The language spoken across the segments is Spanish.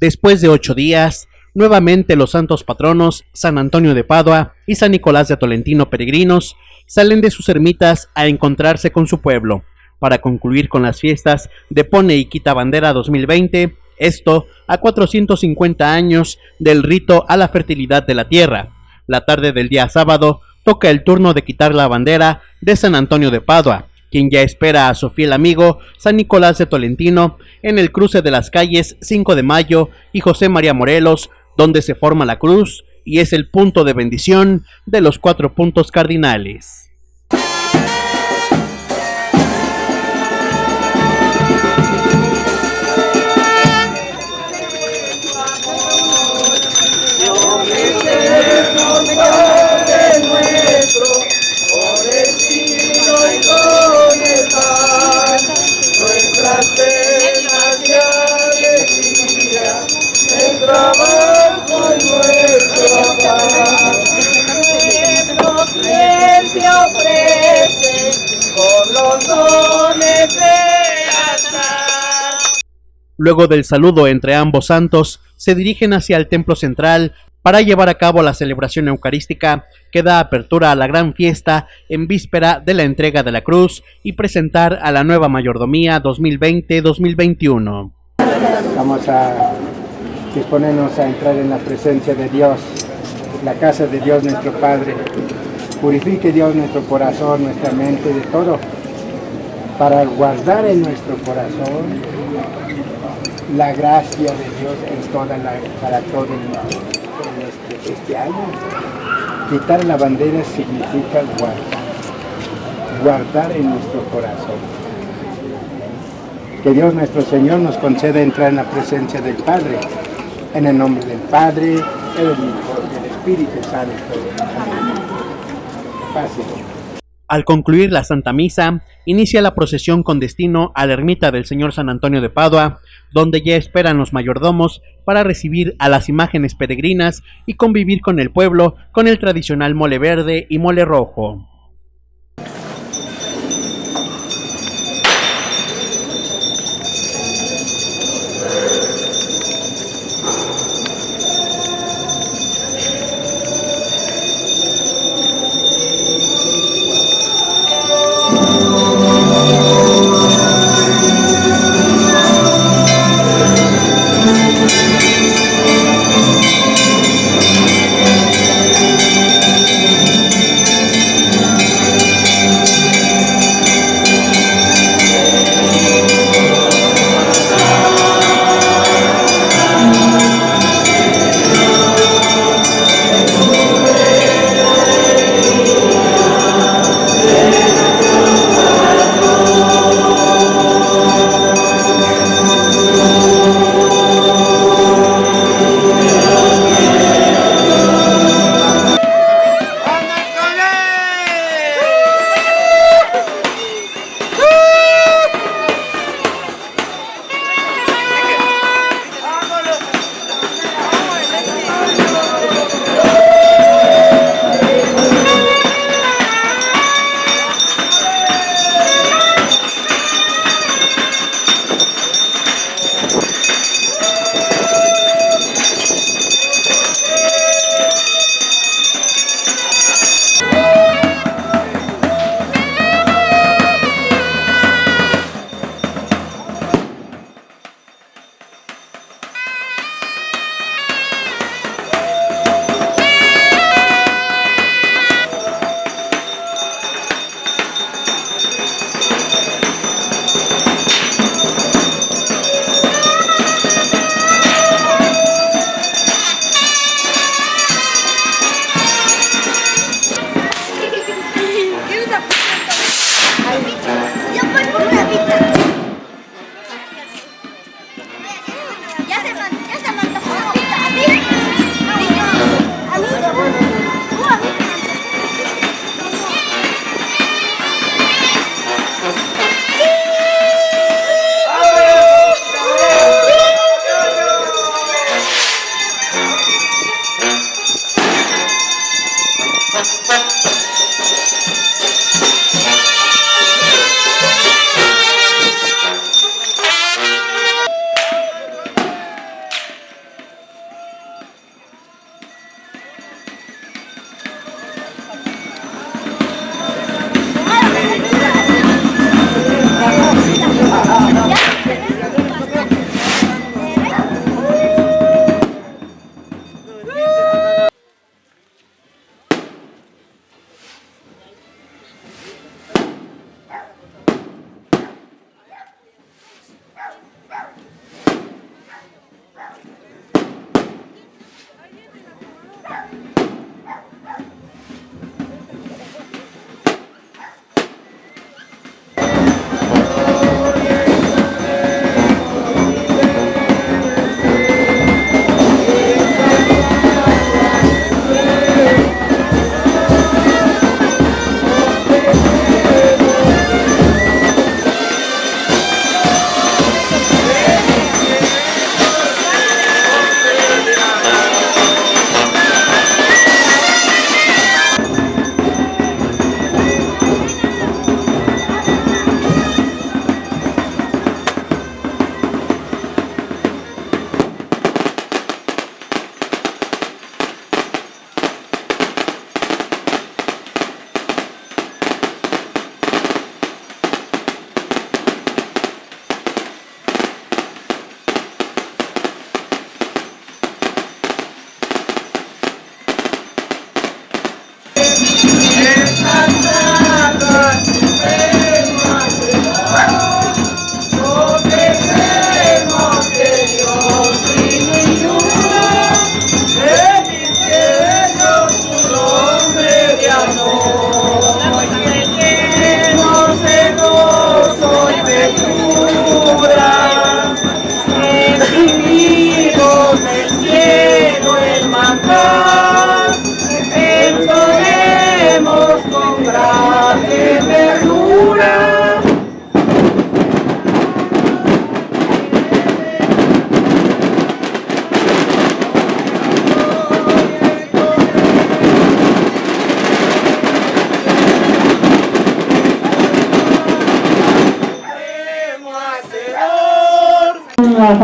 Después de ocho días, nuevamente los santos patronos San Antonio de Padua y San Nicolás de Tolentino peregrinos salen de sus ermitas a encontrarse con su pueblo, para concluir con las fiestas de Pone y Quita Bandera 2020, esto a 450 años del rito a la fertilidad de la tierra. La tarde del día sábado toca el turno de quitar la bandera de San Antonio de Padua, quien ya espera a su fiel amigo San Nicolás de Tolentino en el cruce de las calles 5 de Mayo y José María Morelos, donde se forma la cruz y es el punto de bendición de los cuatro puntos cardinales. Luego del saludo entre ambos santos, se dirigen hacia el templo central para llevar a cabo la celebración eucarística que da apertura a la gran fiesta en víspera de la entrega de la cruz y presentar a la nueva mayordomía 2020-2021. Vamos a disponernos a entrar en la presencia de Dios, la casa de Dios nuestro Padre. Purifique Dios nuestro corazón, nuestra mente, de todo, para guardar en nuestro corazón la gracia de Dios en toda la, para todo este, este, año. Quitar la bandera significa guardar, guardar en nuestro corazón. Que Dios nuestro Señor nos conceda entrar en la presencia del Padre, en el nombre del Padre, del Hijo y del Espíritu Santo. Fácil. Al concluir la Santa Misa, inicia la procesión con destino a la ermita del Señor San Antonio de Padua, donde ya esperan los mayordomos para recibir a las imágenes peregrinas y convivir con el pueblo con el tradicional mole verde y mole rojo.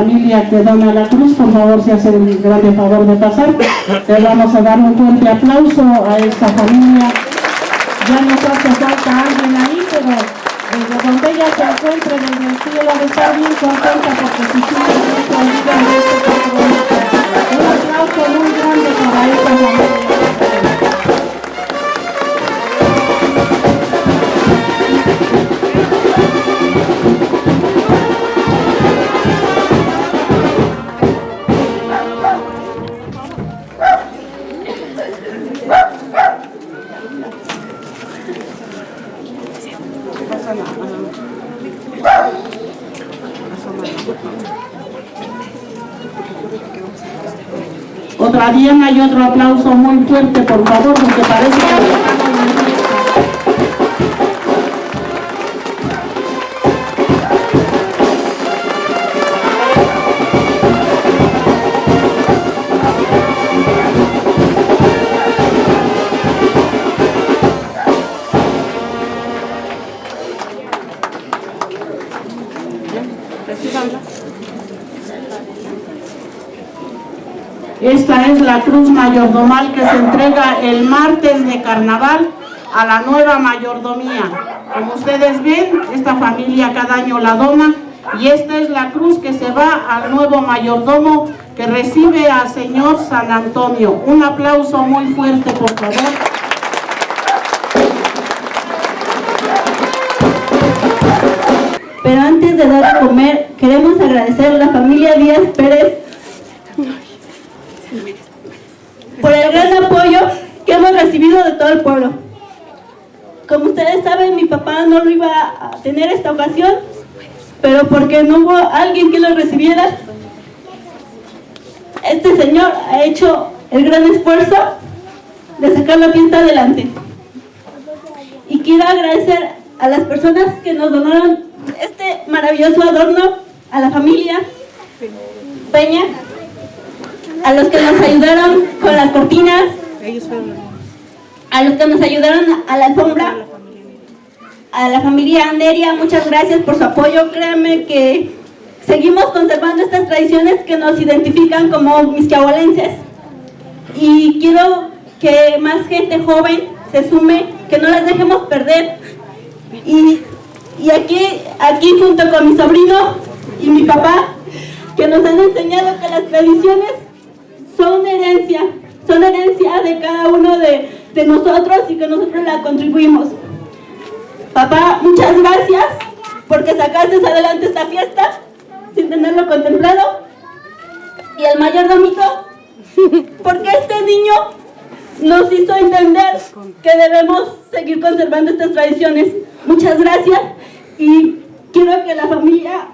Familia que dona la cruz, por favor, se hace el gran favor de pasar. Le vamos a dar un fuerte aplauso a esta familia. Ya nos hace falta alguien ahí, pero desde donde ella se encuentre, desde el cielo, estar bien contenta porque si se olvidan de este compromiso. Un aplauso muy grande para esta familia. Otra Diana y otro aplauso muy fuerte, por favor, porque parece que la cruz mayordomal que se entrega el martes de carnaval a la nueva mayordomía. Como ustedes ven, esta familia cada año la dona y esta es la cruz que se va al nuevo mayordomo que recibe al señor San Antonio. Un aplauso muy fuerte, por favor. Pero antes de dar a comer, queremos agradecer a la familia Díaz Pérez por el gran apoyo que hemos recibido de todo el pueblo. Como ustedes saben, mi papá no lo iba a tener esta ocasión, pero porque no hubo alguien que lo recibiera, este señor ha hecho el gran esfuerzo de sacar la fiesta adelante. Y quiero agradecer a las personas que nos donaron este maravilloso adorno, a la familia Peña, a los que nos ayudaron con las cortinas, a los que nos ayudaron a la alfombra, a la familia Anderia, muchas gracias por su apoyo. Créanme que seguimos conservando estas tradiciones que nos identifican como misquiahualenses. Y quiero que más gente joven se sume, que no las dejemos perder. Y, y aquí, aquí junto con mi sobrino y mi papá, que nos han enseñado que las tradiciones de cada uno de, de nosotros y que nosotros la contribuimos. Papá, muchas gracias porque sacaste adelante esta fiesta sin tenerlo contemplado. Y el mayordomito, porque este niño nos hizo entender que debemos seguir conservando estas tradiciones. Muchas gracias y quiero que la familia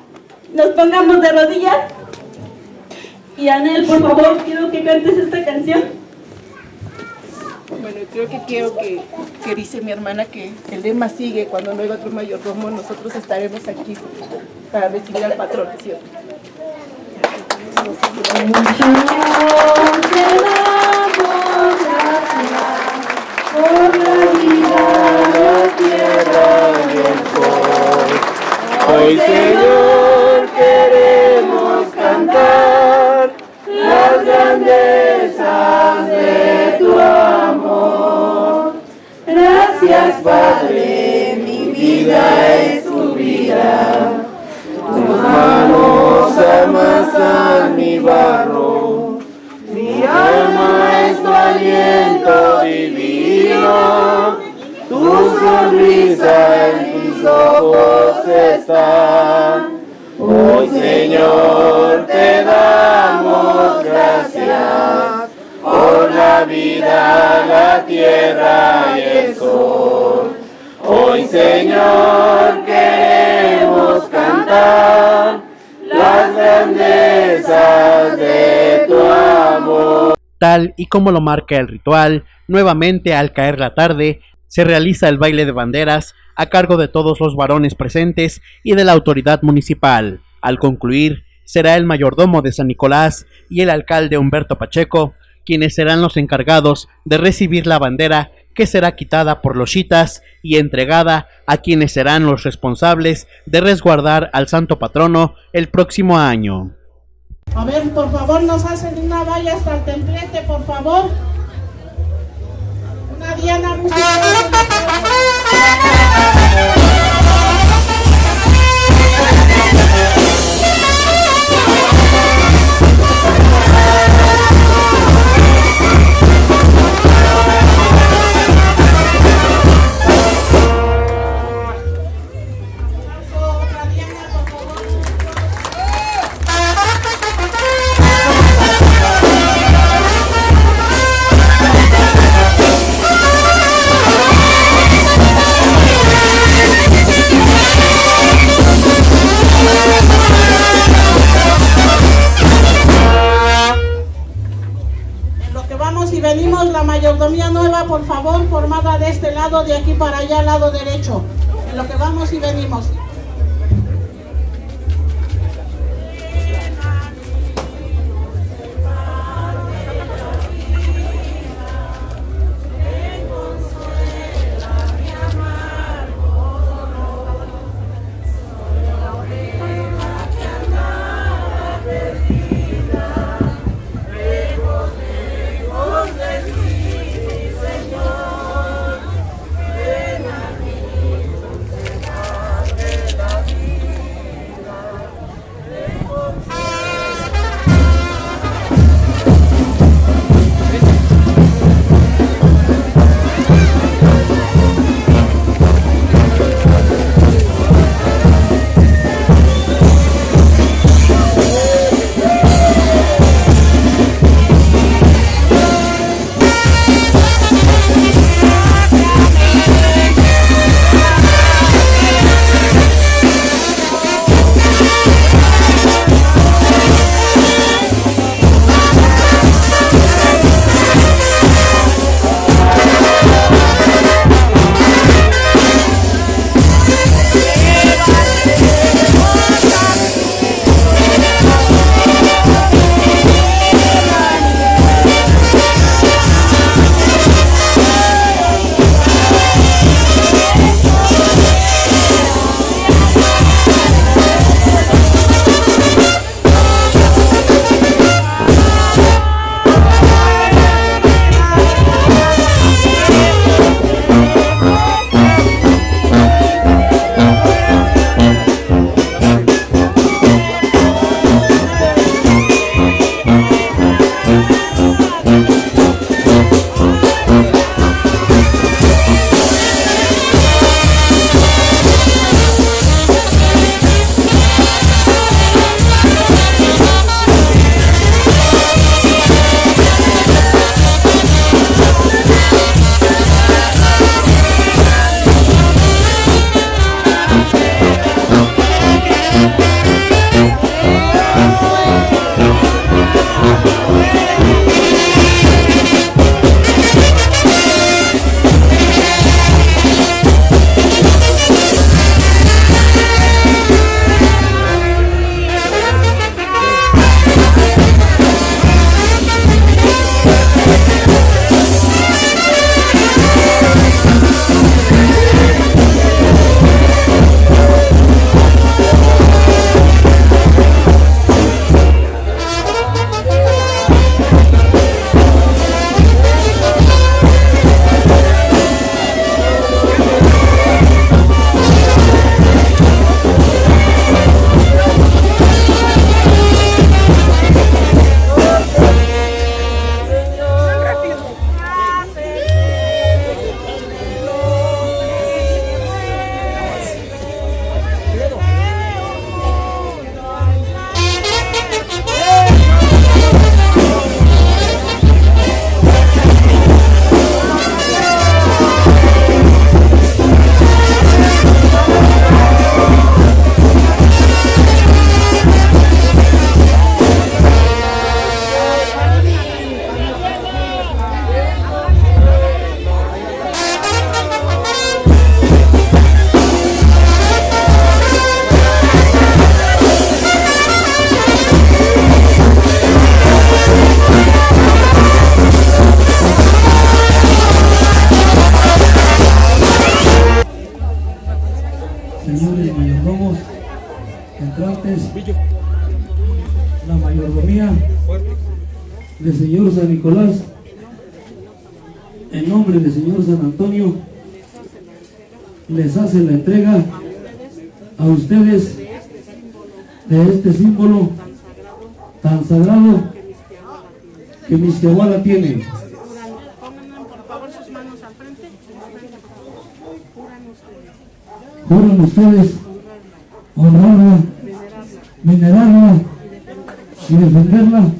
nos pongamos de rodillas. Y Anel, por favor, quiero que cantes esta canción. Bueno, creo que quiero que, que dice mi hermana que el lema sigue, cuando no hay otro mayordomo, nosotros estaremos aquí para recibir al patrón, ¿cierto? Está. Hoy Señor te damos gracias por la vida, la tierra y el sol. Hoy Señor queremos cantar las grandezas de tu amor. Tal y como lo marca el ritual, nuevamente al caer la tarde, se realiza el baile de banderas a cargo de todos los varones presentes y de la autoridad municipal. Al concluir, será el mayordomo de San Nicolás y el alcalde Humberto Pacheco quienes serán los encargados de recibir la bandera que será quitada por los chitas y entregada a quienes serán los responsables de resguardar al santo patrono el próximo año. A ver, por favor, nos hacen una valla hasta el templete, por favor. Una diana musical. Bye. La mayordomía nueva, por favor, formada de este lado, de aquí para allá, lado derecho. En lo que vamos y venimos. Les hace la entrega a ustedes de este símbolo tan sagrado que Misquehuala tiene. Juran ustedes honrarla, venerarla y defenderla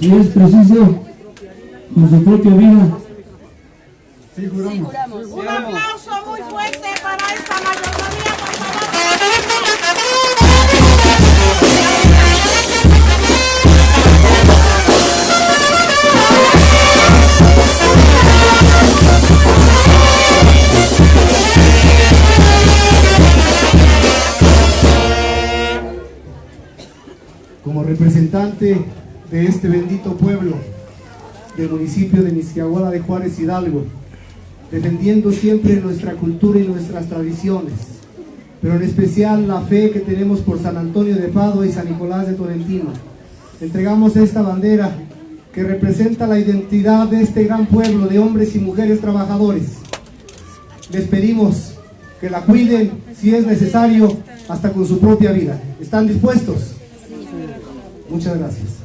si es preciso con su propia vida. Sí, juramos. Un aplauso Como representante de este bendito pueblo, del municipio de Misquiahuala de Juárez Hidalgo, defendiendo siempre nuestra cultura y nuestras tradiciones, pero en especial la fe que tenemos por San Antonio de Padua y San Nicolás de Tolentino. Entregamos esta bandera que representa la identidad de este gran pueblo de hombres y mujeres trabajadores. Les pedimos que la cuiden si es necesario hasta con su propia vida. ¿Están dispuestos? Muchas gracias.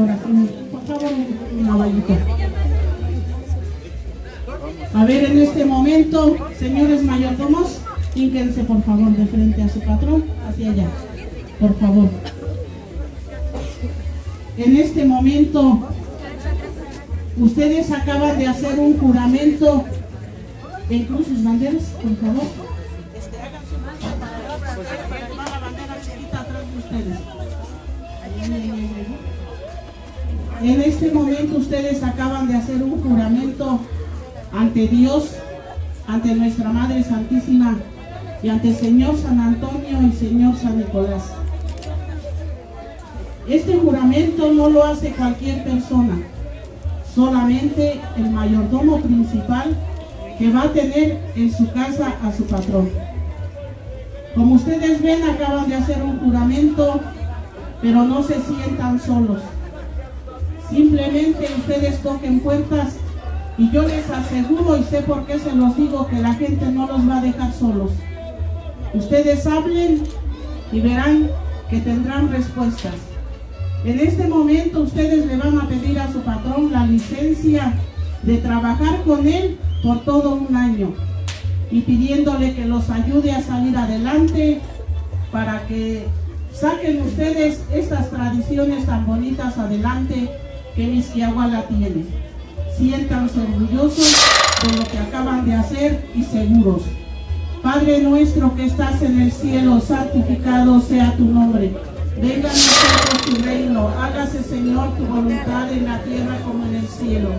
Por favor, vallita. A ver, en este momento, señores mayordomos, ínquense, por favor, de frente a su patrón, hacia allá. Por favor. En este momento, ustedes acaban de hacer un juramento. ¿En sus banderas, por favor? En este momento ustedes acaban de hacer un juramento ante Dios, ante nuestra Madre Santísima y ante el Señor San Antonio y Señor San Nicolás. Este juramento no lo hace cualquier persona, solamente el mayordomo principal que va a tener en su casa a su patrón. Como ustedes ven, acaban de hacer un juramento, pero no se sientan solos. Simplemente ustedes toquen puertas y yo les aseguro y sé por qué se los digo que la gente no los va a dejar solos. Ustedes hablen y verán que tendrán respuestas. En este momento ustedes le van a pedir a su patrón la licencia de trabajar con él por todo un año y pidiéndole que los ayude a salir adelante para que saquen ustedes estas tradiciones tan bonitas adelante que Misquiahuala tiene. Siéntanse orgullosos de lo que acaban de hacer y seguros. Padre nuestro que estás en el cielo, santificado sea tu nombre. Venga a nosotros tu reino, hágase Señor tu voluntad en la tierra como en el cielo.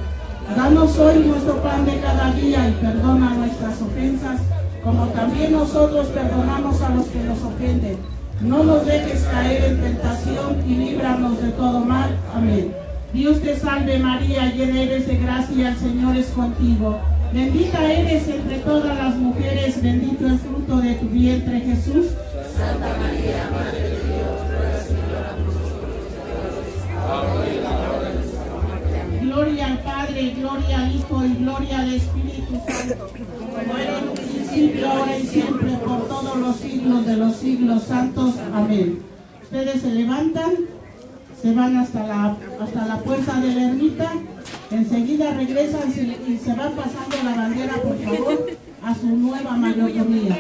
Danos hoy nuestro pan de cada día y perdona nuestras ofensas, como también nosotros perdonamos a los que nos ofenden. No nos dejes caer en tentación y líbranos de todo mal. Amén. Dios te salve María, llena eres de gracia, el Señor es contigo. Bendita eres entre todas las mujeres, bendito el fruto de tu vientre Jesús. Santa María, Madre de Dios, ruega Señora Gloria al Padre, gloria al Hijo y gloria al Espíritu Santo, como era en un principio, ahora y siempre, por todos los siglos de los siglos santos. Amén. Ustedes se levantan, se van hasta la, hasta la puerta de la ermita, enseguida regresan y se van pasando la bandera, por favor, a su nueva mayordomía.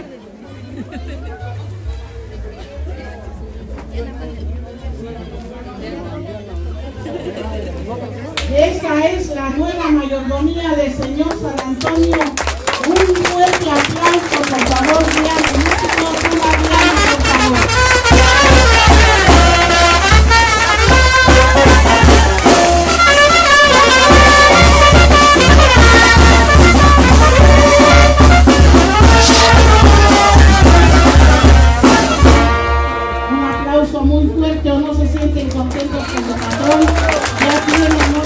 Esta es la nueva mayordomía del señor San Antonio. Un fuerte aplauso, por favor, una por favor. no se sienten contentos con lo que